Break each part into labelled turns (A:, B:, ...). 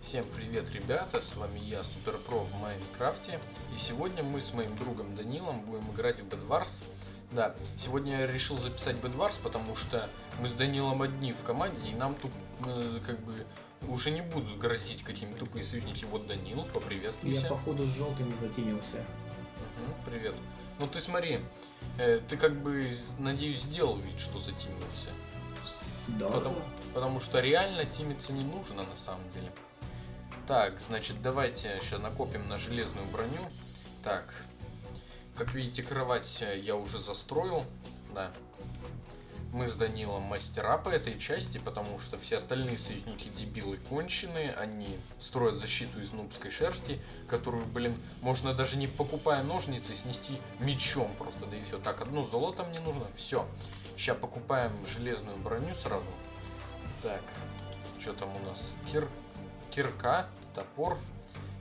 A: Всем привет, ребята, с вами я, Суперпро в Майнкрафте, и сегодня мы с моим другом Данилом будем играть в Bedwars. Да, сегодня я решил записать Bedwars, потому что мы с Данилом одни в команде, и нам тут, э, как бы, уже не будут грозить какие-то тупые союзники. Вот Данил, поприветствуйся.
B: Я походу с желтым затенился.
A: Мгм, привет. Ну ты смотри, э, ты как бы, надеюсь, сделал вид, что затемился.
B: Да.
A: Потому, потому что реально тимиться не нужно на самом деле. Так, значит, давайте сейчас накопим на железную броню. Так, как видите, кровать я уже застроил. Да. Мы с Данилом мастера по этой части, потому что все остальные союзники дебилы конченые. Они строят защиту из нубской шерсти, которую, блин, можно даже не покупая ножницы снести мечом просто, да и все. Так, одно золото мне нужно, все. Сейчас покупаем железную броню сразу. Так, что там у нас? Кир... Кирка, топор.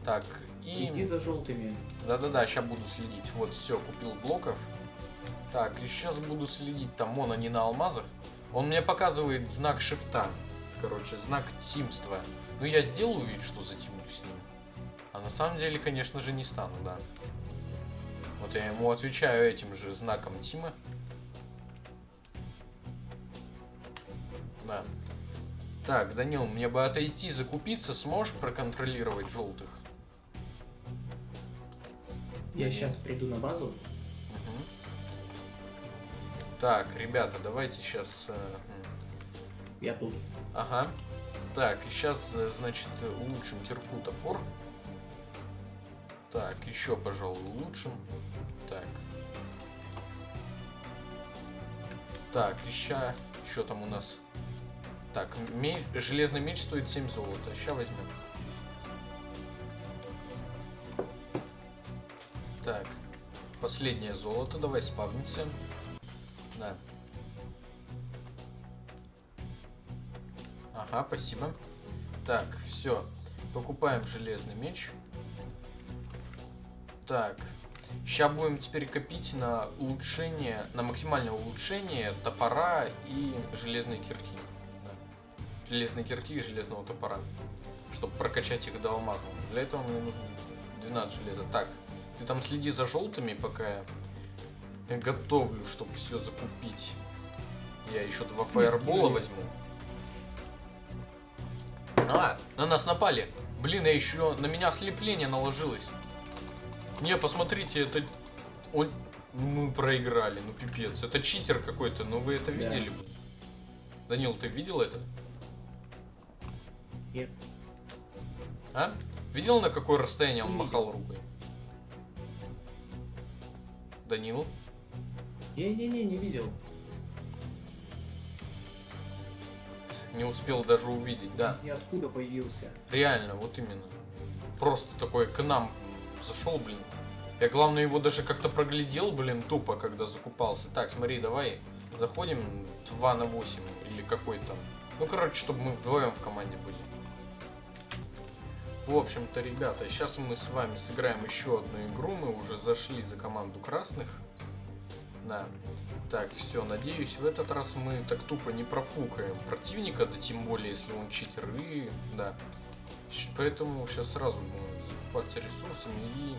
A: Так, и...
B: Иди за желтыми.
A: Да-да-да, сейчас буду следить. Вот, все, купил блоков. Так, и сейчас буду следить. Там, вон они на алмазах. Он мне показывает знак шифта. Короче, знак тимства. Ну, я сделаю вид, что затемню с ним. А на самом деле, конечно же, не стану, да. Вот я ему отвечаю этим же знаком Тима. Да. Так, Данил, мне бы отойти закупиться, сможешь проконтролировать желтых?
B: Я сейчас приду на базу.
A: Мгм. Так, ребята, давайте сейчас...
B: Я тут.
A: Ага. Так, и сейчас, значит, улучшим кирку топор. Так, еще, пожалуй, улучшим. Так. Так, еще... Что там у нас? Так, ме- железный меч стоит 7 золота. Сейчас возьмем. Так, последнее золото. Давай спавнимся. Да. Ага, спасибо. Так, все. Покупаем железный меч. Так. Сейчас будем теперь копить на улучшение, на максимальное улучшение топора и железной кирки. Да. Железной кирки и железного топора. Чтобы прокачать их до алмазного. Для этого мне нужно 12 железа. Так, ты там следи за желтыми, пока я готовлю, чтобы все закупить. Я еще два фаербола возьму. А, на нас напали. Блин, я еще на меня ослепление наложилось. Не, посмотрите, это... Он... Мы проиграли, ну пипец. Это читер какой-то, но вы это
B: Да.
A: видели? бы. Данил, ты видел это?
B: Нет.
A: А? Видел, на какое расстояние он махал рукой? Данил?
B: Не-не-не, не видел.
A: Не успел даже увидеть, да.
B: Ниоткуда появился.
A: Реально, вот именно. Просто такой к нам зашел, блин. Я, главное, его даже как-то проглядел, блин, тупо, когда закупался. Так, смотри, давай заходим 2 на 8 или какой там. Ну, короче, чтобы мы вдвоем в команде были. В общем-то, ребята, сейчас мы с вами сыграем еще одну игру. Мы уже зашли за команду красных. Да. Так, все, надеюсь, в этот раз мы так тупо не профукаем противника, да тем более, если он читер, и да. Поэтому сейчас сразу будем закупаться ресурсами и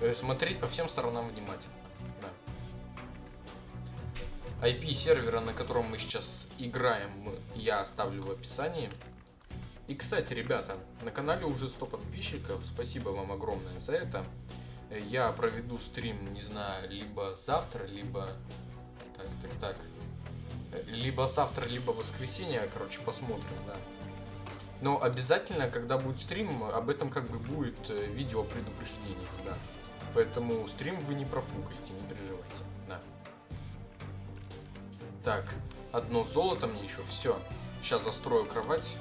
A: э, смотреть по всем сторонам внимательно. Да. IP сервера, на котором мы сейчас играем, я оставлю в описании. И, кстати, ребята, на канале уже 100 подписчиков, спасибо вам огромное за это. Э, Я проведу стрим, не знаю, либо завтра, либо... Так, так, так. Э, Либо завтра, либо воскресенье, короче, посмотрим, да. Но обязательно, когда будет стрим, об этом как бы будет э, видео предупреждение, да. Поэтому стрим вы не профукаете, не переживайте, да. Так, одно золото мне еще, все. Сейчас застрою кровать.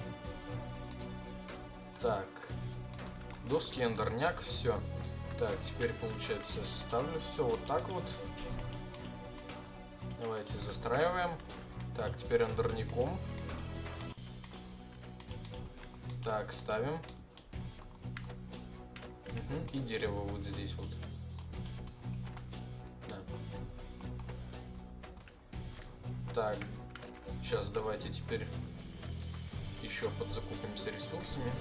A: Так, доски, андерняк, все. Так, теперь получается ставлю все вот так вот. Давайте застраиваем. Так, теперь андерником. Так, ставим. Мгм, И дерево вот здесь вот. Да. Так, сейчас давайте теперь еще подзакупимся ресурсами.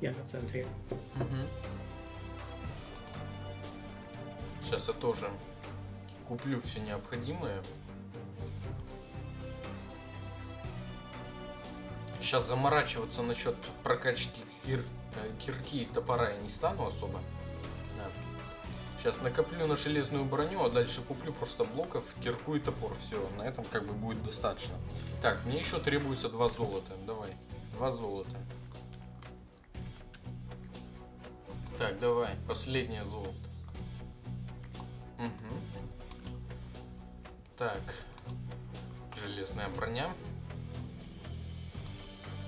B: Я на центре.
A: Сейчас я тоже куплю все необходимое. Сейчас заморачиваться насчет прокачки кир- э, кирки и топора я не стану особо. Да. Сейчас накоплю на железную броню, а дальше куплю просто блоков, кирку и топор. Все, на этом как бы будет достаточно. Так, мне еще требуется два золота. Давай, два золота. Так, давай, последнее золото. Мгм. Так, железная броня.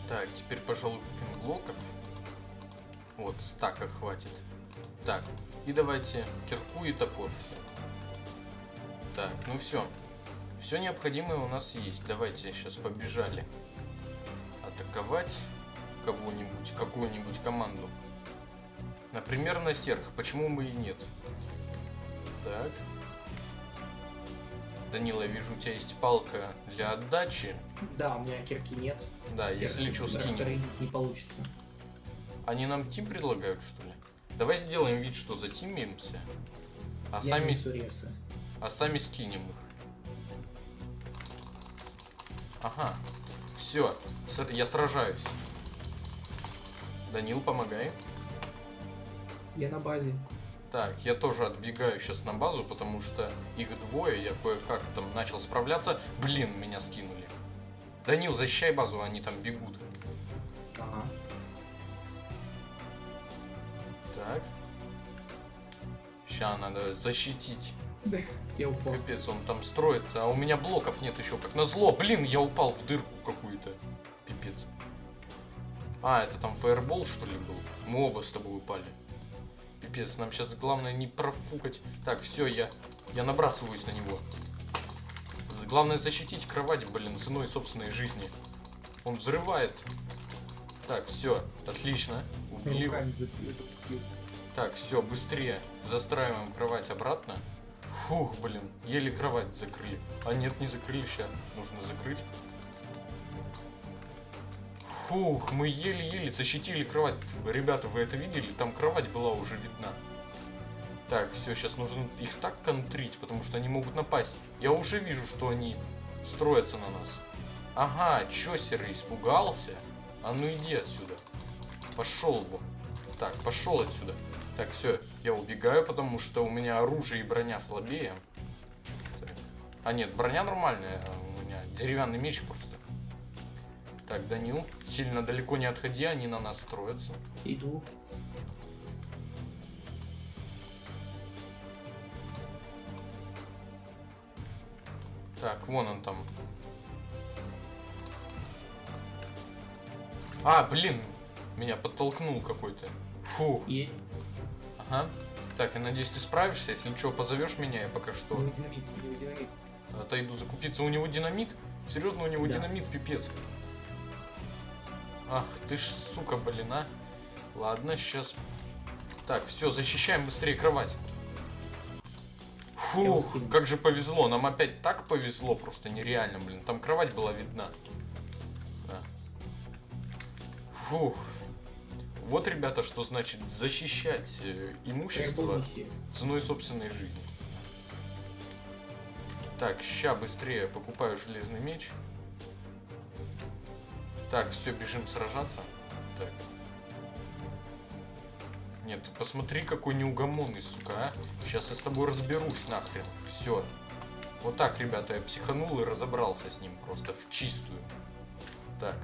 A: Так, теперь, пожалуй, купим блоков. Вот, стака хватит. Так, и давайте кирку и топор все. Так, ну все. Все необходимое у нас есть. Давайте сейчас побежали атаковать кого-нибудь, какую-нибудь команду. Например, на серх. Почему бы и нет? Так. Данила, я вижу, у тебя есть палка для отдачи.
B: Да, у меня кирки нет.
A: Да, если
B: Кирки
A: что,
B: быстро
A: скинем.
B: не получится.
A: Они нам тим предлагают, что ли? Давай сделаем вид, что затимимся. А
B: Я
A: сами, а сами скинем их. Ага. Все, я сражаюсь. Данил, помогай.
B: Я на базе.
A: Так, я тоже отбегаю сейчас на базу, потому что их двое, я кое-как там начал справляться. Блин, меня скинули. Данил, защищай базу, они там бегут.
B: Ага.
A: Так. Сейчас надо защитить.
B: Я упал.
A: Капец, он там строится, а у меня блоков нет еще, как назло. Блин, я упал в дырку какую-то. Пипец. А, это там фаербол, что ли, был? Мы оба с тобой упали. Пипец, нам сейчас главное не профукать. Так, все, я, я набрасываюсь на него. Главное защитить кровать, блин, ценой собственной жизни. Он взрывает. Так, все, отлично. Убили его. Так, все, быстрее. Застраиваем кровать обратно. Фух, блин, еле кровать закрыли. А нет, не закрыли, сейчас нужно закрыть. Фух, мы еле-еле защитили кровать. Ребята, вы это видели? Там кровать была уже видна. Так, все, сейчас нужно их так контрить, потому что они могут напасть. Я уже вижу, что они строятся на нас. Ага, чё, серый, испугался? А ну иди отсюда. Пошел вон. Так, пошел отсюда. Так, все, я убегаю, потому что у меня оружие и броня слабее. Так. А нет, броня нормальная, у меня деревянный меч просто. Так, Данил, сильно далеко не отходи, они на нас строятся.
B: Иду.
A: Так, вон он там. А, блин, меня подтолкнул какой-то. Фух,
B: Есть.
A: ага. Так, я надеюсь, ты справишься. Если что, позовешь меня, я пока что
B: У него динамит, у него динамит.
A: отойду закупиться. У него динамит? Серьезно, у него
B: Да.
A: динамит, пипец. Ах, ты ж, сука, блин, а. Ладно, сейчас. Так, все, защищаем быстрее кровать. Фух, как же повезло. Нам опять так повезло, просто нереально, блин. Там кровать была видна. Да. Фух. Вот, ребята, что значит защищать э, имущество ценой собственной жизни. Так, ща быстрее покупаю железный меч. Так, все, бежим сражаться. Так. Нет, ты посмотри, какой неугомонный, сука, а. Сейчас я с тобой разберусь нахрен. Все. Вот так, ребята, я психанул и разобрался с ним просто в чистую. Так.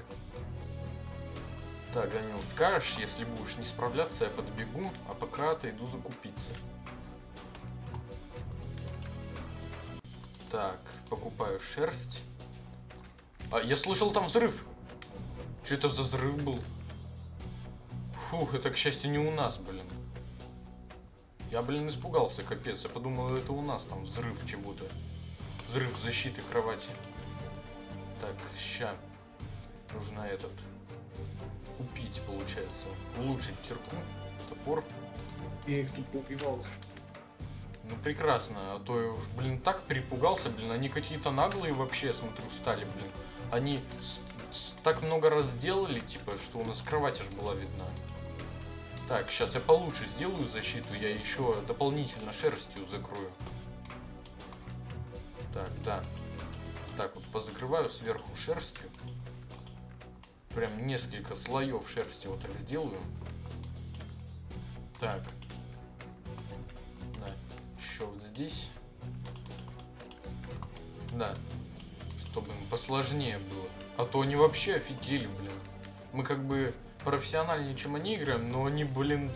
A: Так, Данил, скажешь, если будешь не справляться, я подбегу, а пока отойду закупиться. Так, покупаю шерсть. А, я слышал там взрыв. Что это за взрыв был? Фух, это, к счастью, не у нас, блин. Я, блин, испугался, капец. Я подумал, это у нас там взрыв чего-то. Взрыв защиты кровати. Так, ща. Нужно этот... Купить, получается. Улучшить кирку, топор.
B: Я их тут поубивал.
A: Ну прекрасно, а то я уж, блин, так перепугался, блин, они какие-то наглые вообще, смотрю, стали, блин. Они так много раз сделали, типа, что у нас кровать аж была видна. Так, сейчас я получше сделаю защиту, я еще дополнительно шерстью закрою. Так, да. Так, вот позакрываю сверху шерстью. Прям несколько слоев шерсти вот так сделаю. Так. Да. Еще вот здесь. Да. Чтобы посложнее было. А то они вообще офигели, блин. Мы как бы профессиональнее, чем они играем, но они, блин,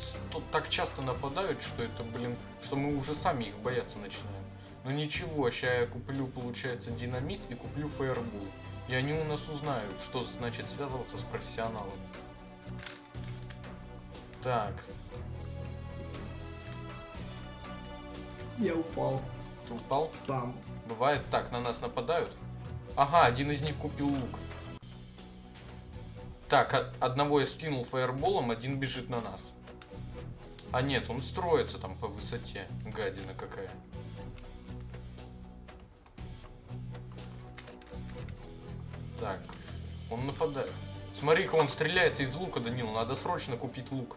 A: так часто нападают, что это, блин, что мы уже сами их бояться начинаем. Но ничего, сейчас я куплю, получается, динамит и куплю фаербол. И они у нас узнают, что значит связываться с профессионалами. Так,
B: Я упал.
A: ты упал?
B: Там.
A: Бывает так, на нас нападают. Ага, один из них купил лук. Так, одного я скинул фаерболом, один бежит на нас. А нет, он строится там по высоте. Гадина какая. Так, он нападает. Смотри-ка, он стреляется из лука, Данил. Надо срочно купить лук.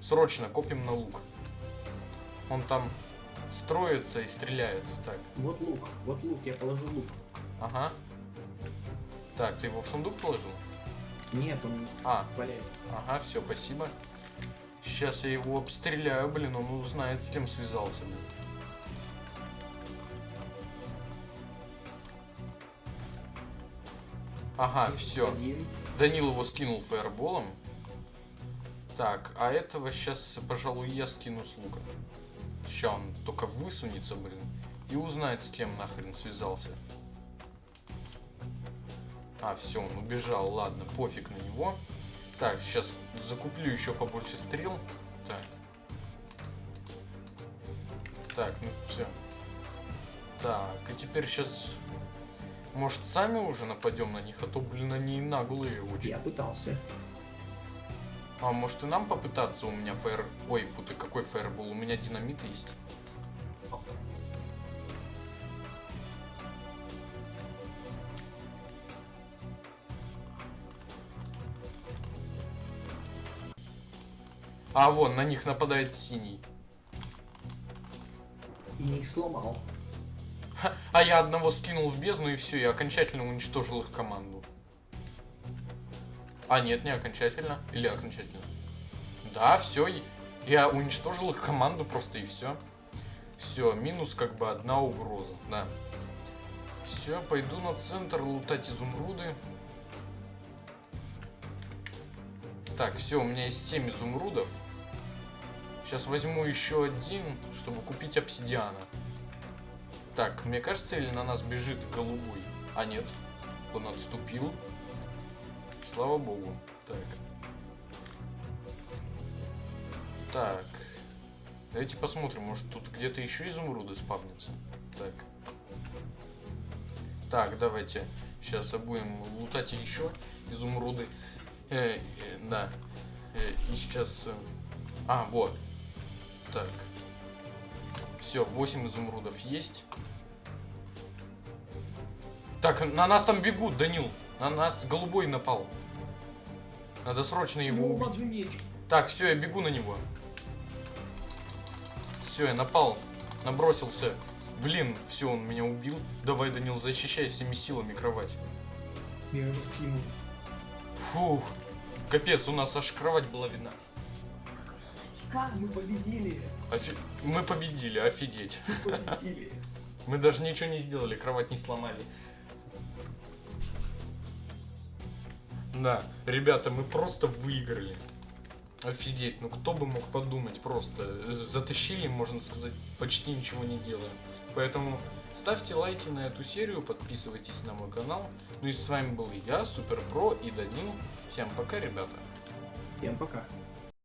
A: Срочно копим на лук. Он там строится и стреляет. Так,
B: Вот лук. Вот лук. Я положу лук.
A: ага. Так, ты его в сундук положил?
B: Нет, он
A: А,
B: валяется.
A: ага, все, спасибо. Сейчас я его обстреляю, блин, он узнает, с кем связался, блин. Ага, все. Данил его скинул фаерболом. Так, а этого сейчас, пожалуй, я скину с лука. Сейчас он только высунется, блин, и узнает, с кем нахрен связался. А, все, он убежал, ладно, пофиг на него. Так, сейчас закуплю еще побольше стрел. Так. Так, ну все. Так, и теперь сейчас... Может, сами уже нападем на них, а то, блин, они наглые очень.
B: Я пытался.
A: А может и нам попытаться? У меня фаер... Ой, фу ты, какой фаербол? У меня динамит есть. А, вон, на них нападает синий.
B: И их сломал.
A: А я одного скинул в бездну и все, я окончательно уничтожил их команду. А нет, не окончательно. Или окончательно. Да, все, я уничтожил их команду просто и все. Все, минус как бы одна угроза, да. Все, пойду на центр лутать изумруды. Так, все, у меня есть 7 изумрудов. Сейчас возьму еще один, чтобы купить обсидиана. Так, мне кажется, или на нас бежит голубой? А нет, он отступил. Слава богу. Так. Так. Давайте посмотрим, может тут где-то еще изумруды спавнятся. Так. Так, давайте. Сейчас будем лутать еще изумруды. Э, э, да. Э, и сейчас... э, А, вот. Так. Все, 8 изумрудов есть. Так, на нас там бегут, Данил. На нас голубой напал. Надо срочно его
B: Ну,
A: убить. Так, все, я бегу на него. Все, я напал. Набросился. Блин, все, он меня убил. Давай, Данил, защищай всеми силами кровать.
B: Я его скинул.
A: Фух. Капец, у нас аж кровать была видна.
B: Как мы победили?
A: Офи- Мы победили, офигеть.
B: Мы победили.
A: Мы даже ничего не сделали, кровать не сломали. Да, ребята, мы просто выиграли. Офигеть, ну кто бы мог подумать, просто затащили, можно сказать, почти ничего не делая. Поэтому ставьте лайки на эту серию, подписывайтесь на мой канал. Ну и с вами был я, Супер Про и Данил. Всем пока, ребята.
B: Всем пока.